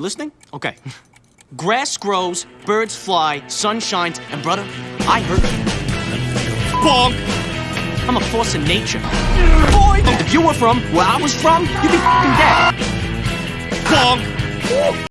Listening? Okay. Grass grows, birds fly, sun shines, and brother, I hurt. bonk. I'm a force of nature. Boy, if you were from where I was from, you'd be fucking dead. Bonk.